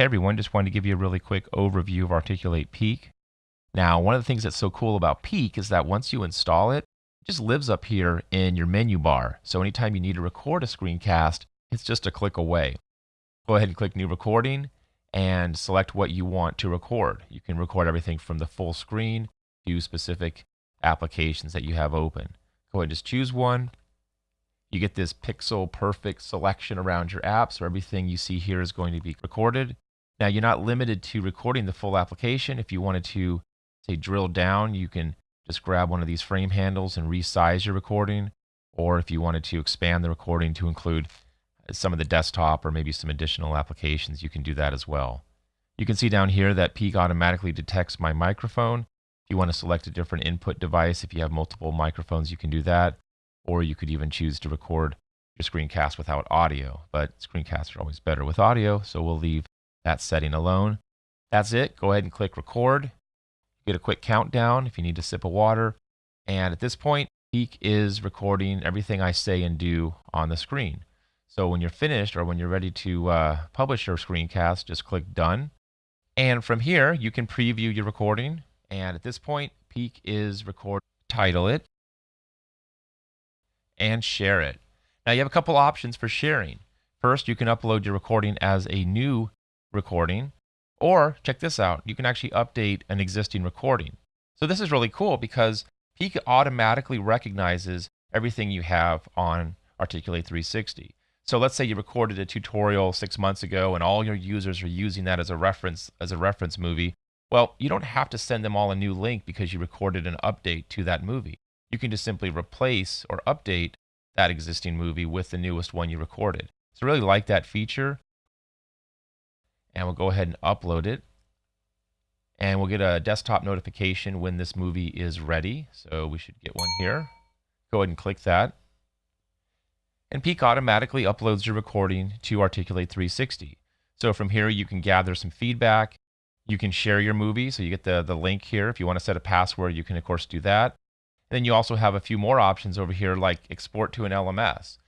hey everyone, just wanted to give you a really quick overview of Articulate Peak. Now, one of the things that's so cool about Peak is that once you install it, it just lives up here in your menu bar. So anytime you need to record a screencast, it's just a click away. Go ahead and click New Recording and select what you want to record. You can record everything from the full screen to specific applications that you have open. Go ahead and just choose one. You get this pixel perfect selection around your app, so everything you see here is going to be recorded. Now, you're not limited to recording the full application. If you wanted to, say, drill down, you can just grab one of these frame handles and resize your recording. Or if you wanted to expand the recording to include uh, some of the desktop or maybe some additional applications, you can do that as well. You can see down here that Peak automatically detects my microphone. If you want to select a different input device, if you have multiple microphones, you can do that or you could even choose to record your screencast without audio. But screencasts are always better with audio, so we'll leave that setting alone. That's it. Go ahead and click record. Get a quick countdown if you need a sip of water. And at this point, Peak is recording everything I say and do on the screen. So when you're finished or when you're ready to uh, publish your screencast, just click done. And from here, you can preview your recording. And at this point, Peak is record. Title it and share it. Now you have a couple options for sharing. First, you can upload your recording as a new recording, or check this out, you can actually update an existing recording. So this is really cool because Peak automatically recognizes everything you have on Articulate 360. So let's say you recorded a tutorial six months ago and all your users are using that as a reference as a reference movie. Well, you don't have to send them all a new link because you recorded an update to that movie you can just simply replace or update that existing movie with the newest one you recorded. So really like that feature. And we'll go ahead and upload it. And we'll get a desktop notification when this movie is ready. So we should get one here. Go ahead and click that. And Peak automatically uploads your recording to Articulate 360. So from here, you can gather some feedback. You can share your movie. So you get the, the link here. If you want to set a password, you can, of course, do that. Then you also have a few more options over here like export to an LMS.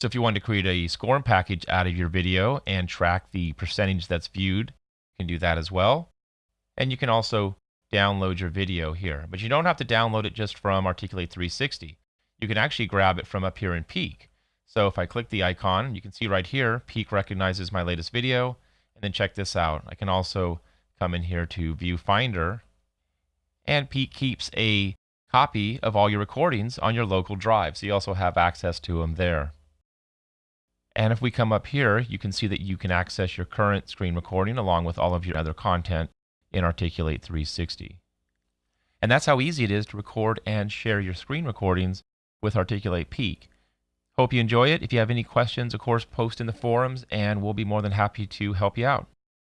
So if you want to create a SCORM package out of your video and track the percentage that's viewed, you can do that as well. And you can also download your video here. But you don't have to download it just from Articulate 360. You can actually grab it from up here in Peak. So if I click the icon, you can see right here, Peak recognizes my latest video. And then check this out. I can also come in here to Viewfinder. And Peak keeps a copy of all your recordings on your local drive. So you also have access to them there. And if we come up here, you can see that you can access your current screen recording along with all of your other content in Articulate 360. And that's how easy it is to record and share your screen recordings with Articulate Peak. Hope you enjoy it. If you have any questions, of course, post in the forums and we'll be more than happy to help you out.